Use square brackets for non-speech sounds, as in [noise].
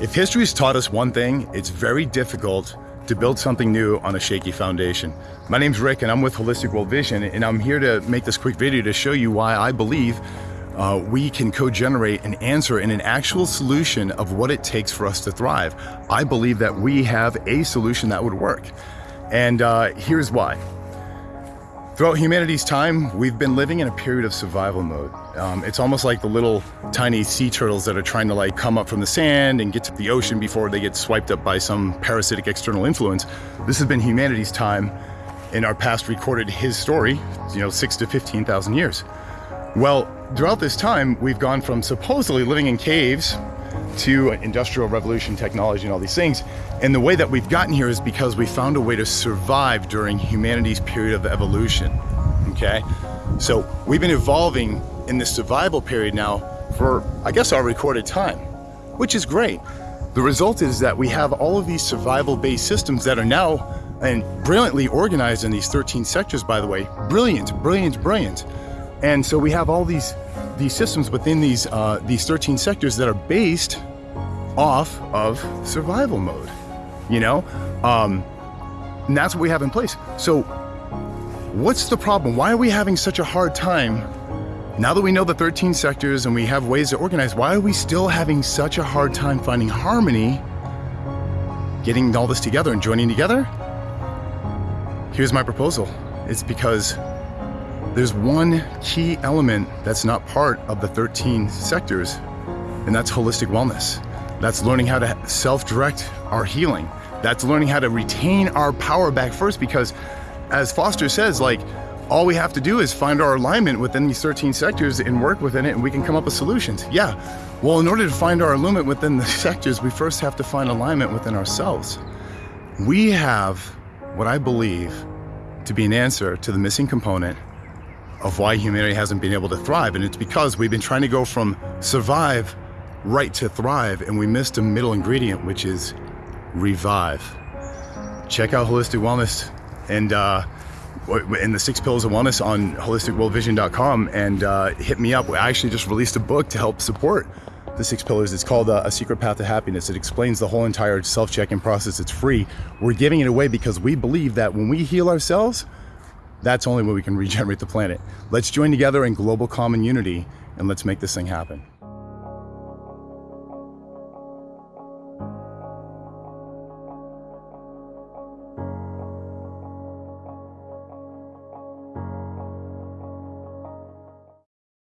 If history's taught us one thing, it's very difficult to build something new on a shaky foundation. My name's Rick and I'm with Holistic World Vision and I'm here to make this quick video to show you why I believe uh, we can co-generate an answer and an actual solution of what it takes for us to thrive. I believe that we have a solution that would work. And uh, here's why. Throughout humanity's time, we've been living in a period of survival mode. Um, it's almost like the little tiny sea turtles that are trying to like come up from the sand and get to the ocean before they get swiped up by some parasitic external influence. This has been humanity's time in our past recorded his story, you know, six to 15,000 years. Well, throughout this time, we've gone from supposedly living in caves to industrial revolution technology and all these things. And the way that we've gotten here is because we found a way to survive during humanity's period of evolution, okay? So we've been evolving in this survival period now for, I guess, our recorded time, which is great. The result is that we have all of these survival-based systems that are now and brilliantly organized in these 13 sectors, by the way. Brilliant, brilliant, brilliant. And so we have all these these systems within these uh, these 13 sectors that are based off of survival mode. You know, um, and that's what we have in place. So, what's the problem? Why are we having such a hard time? Now that we know the 13 sectors and we have ways to organize, why are we still having such a hard time finding harmony, getting all this together and joining together? Here's my proposal. It's because there's one key element that's not part of the 13 sectors, and that's holistic wellness. That's learning how to self-direct our healing. That's learning how to retain our power back first because as Foster says, like, all we have to do is find our alignment within these 13 sectors and work within it and we can come up with solutions. Yeah, well, in order to find our alignment within the [laughs] sectors, we first have to find alignment within ourselves. We have what I believe to be an answer to the missing component of why humanity hasn't been able to thrive. And it's because we've been trying to go from survive right to thrive, and we missed a middle ingredient, which is revive. Check out Holistic Wellness and uh, in the six pillars of wellness on holisticworldvision.com and uh, hit me up. I actually just released a book to help support the six pillars. It's called uh, A Secret Path to Happiness. It explains the whole entire self-checking process. It's free. We're giving it away because we believe that when we heal ourselves, that's only when we can [laughs] regenerate the planet. Let's join together in global common unity and let's make this thing happen.